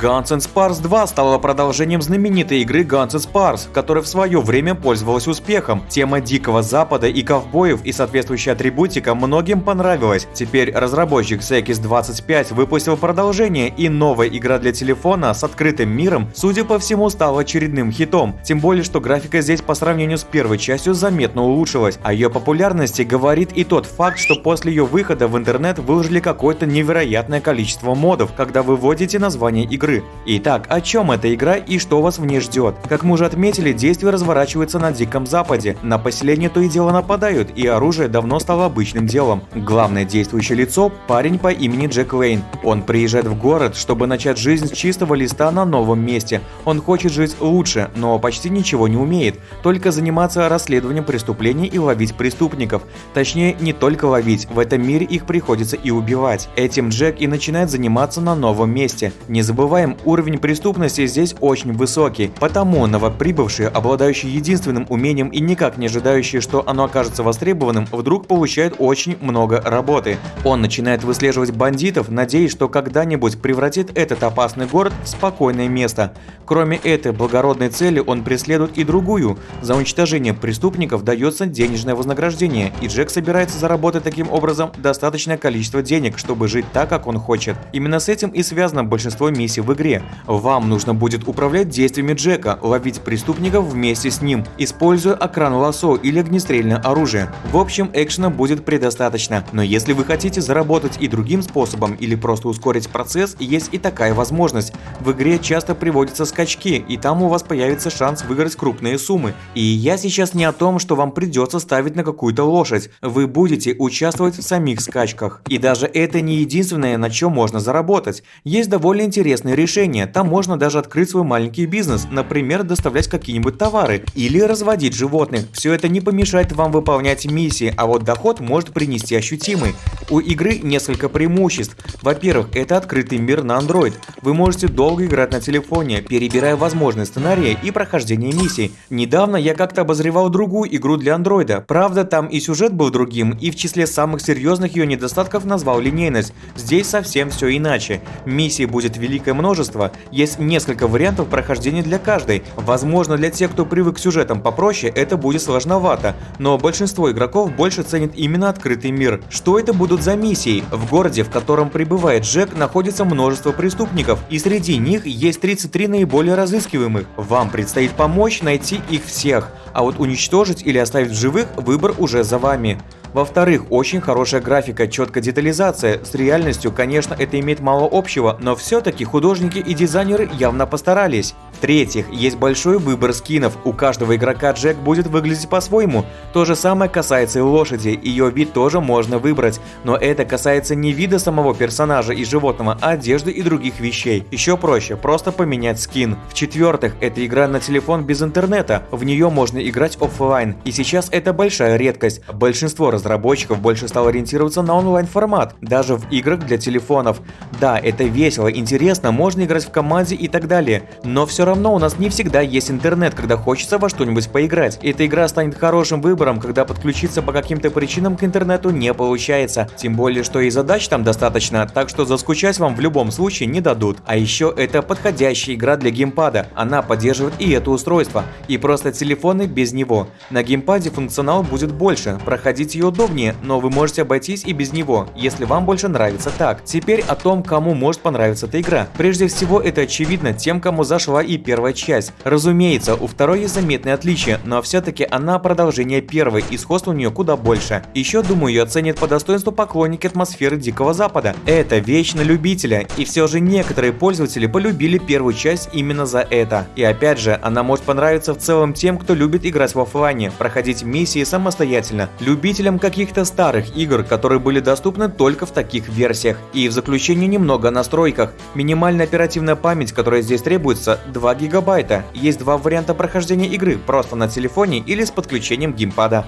Guns N' Spars 2 стала продолжением знаменитой игры Guns N' Spars, которая в свое время пользовалась успехом. Тема Дикого Запада и ковбоев и соответствующая атрибутика многим понравилась. Теперь разработчик Sekis 25 выпустил продолжение, и новая игра для телефона с открытым миром, судя по всему, стала очередным хитом. Тем более, что графика здесь по сравнению с первой частью заметно улучшилась. О ее популярности говорит и тот факт, что после ее выхода в интернет выложили какое-то невероятное количество модов, когда вы вводите название игры. Итак, о чем эта игра и что вас в ней ждет? Как мы уже отметили, действие разворачивается на Диком Западе. На поселение то и дело нападают, и оружие давно стало обычным делом. Главное действующее лицо – парень по имени Джек Лейн. Он приезжает в город, чтобы начать жизнь с чистого листа на новом месте. Он хочет жить лучше, но почти ничего не умеет, только заниматься расследованием преступлений и ловить преступников. Точнее, не только ловить, в этом мире их приходится и убивать. Этим Джек и начинает заниматься на новом месте. Не забываем, уровень преступности здесь очень высокий, потому новоприбывшие, обладающие единственным умением и никак не ожидающие, что оно окажется востребованным, вдруг получают очень много работы. Он начинает выслеживать бандитов, надеясь, что когда-нибудь превратит этот опасный город в спокойное место. Кроме этой благородной цели он преследует и другую. За уничтожение преступников дается денежное вознаграждение, и Джек собирается заработать таким образом достаточное количество денег, чтобы жить так, как он хочет. Именно с этим и связано большинство миссий в игре. Вам нужно будет управлять действиями Джека, ловить преступников вместе с ним, используя окран лосо или огнестрельное оружие. В общем, экшена будет предостаточно, но если вы хотите заработать и другим способом или просто ускорить процесс, есть и такая возможность. В игре часто приводятся скачки, и там у вас появится шанс выиграть крупные суммы. И я сейчас не о том, что вам придется ставить на какую-то лошадь. Вы будете участвовать в самих скачках. И даже это не единственное, на чем можно заработать. Есть довольно интересные решения. Там можно даже открыть свой маленький бизнес, например, доставлять какие-нибудь товары или разводить животных. Все это не помешает вам выполнять миссии, а вот доход может принести ощутимый. У игры несколько преимуществ. Во-первых, это открытый мир на Android. Вы можете долго играть на телефоне, перебирая возможные сценарии и прохождение миссий. Недавно я как-то обозревал другую игру для андроида. Правда, там и сюжет был другим, и в числе самых серьезных ее недостатков назвал линейность. Здесь совсем все иначе. Миссий будет великое множество, есть несколько вариантов прохождения для каждой. Возможно, для тех, кто привык к сюжетам попроще, это будет сложновато, но большинство игроков больше ценит именно открытый мир. Что это будут за миссии? В городе, в котором прибывает Джек, находится множество преступников, и среди них есть 33 наиболее разыскиваемых. Вам предстоит помочь найти их всех, а вот уничтожить или оставить в живых выбор уже за вами. Во-вторых, очень хорошая графика, четкая детализация. С реальностью, конечно, это имеет мало общего, но все-таки художники и дизайнеры явно постарались. В-третьих, есть большой выбор скинов, у каждого игрока Джек будет выглядеть по-своему. То же самое касается и лошади, ее вид тоже можно выбрать, но это касается не вида самого персонажа и животного, а одежды и других вещей. Еще проще, просто поменять скин. В-четвертых, это игра на телефон без интернета, в нее можно играть офлайн, и сейчас это большая редкость. Большинство разработчиков больше стало ориентироваться на онлайн формат, даже в играх для телефонов. Да, это весело, интересно, можно играть в команде и так далее, но все равно у нас не всегда есть интернет, когда хочется во что-нибудь поиграть. Эта игра станет хорошим выбором, когда подключиться по каким-то причинам к интернету не получается. Тем более, что и задач там достаточно, так что заскучать вам в любом случае не дадут. А еще это подходящая игра для геймпада. Она поддерживает и это устройство, и просто телефоны без него. На геймпаде функционал будет больше, проходить ее удобнее, но вы можете обойтись и без него, если вам больше нравится так. Теперь о том, кому может понравиться эта игра. Прежде всего, это очевидно тем, кому зашла и первая часть. Разумеется, у второй есть заметные отличия, но все-таки она продолжение первой, и сходство у нее куда больше. Еще, думаю, ее оценят по достоинству поклонники атмосферы Дикого Запада. Это вещь любителя, и все же некоторые пользователи полюбили первую часть именно за это. И опять же, она может понравиться в целом тем, кто любит играть в офлайне, проходить миссии самостоятельно, любителям каких-то старых игр, которые были доступны только в таких версиях. И в заключение немного о настройках. Минимальная оперативная память, которая здесь требуется, 2 гигабайта. Есть два варианта прохождения игры, просто на телефоне или с подключением геймпада.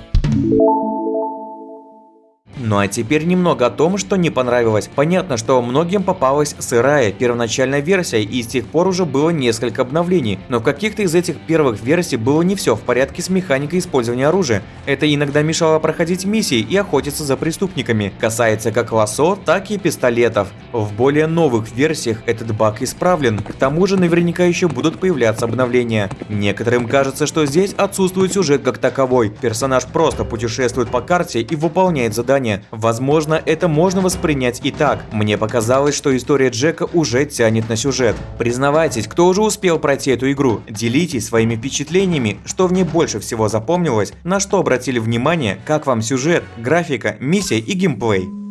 Ну а теперь немного о том, что не понравилось. Понятно, что многим попалась сырая первоначальная версия и с тех пор уже было несколько обновлений, но в каких-то из этих первых версий было не все в порядке с механикой использования оружия. Это иногда мешало проходить миссии и охотиться за преступниками. Касается как лосо, так и пистолетов. В более новых версиях этот баг исправлен. К тому же наверняка еще будут появляться обновления. Некоторым кажется, что здесь отсутствует сюжет как таковой. Персонаж просто путешествует по карте и выполняет задания. Возможно, это можно воспринять и так. Мне показалось, что история Джека уже тянет на сюжет. Признавайтесь, кто уже успел пройти эту игру, делитесь своими впечатлениями, что в ней больше всего запомнилось, на что обратили внимание, как вам сюжет, графика, миссия и геймплей.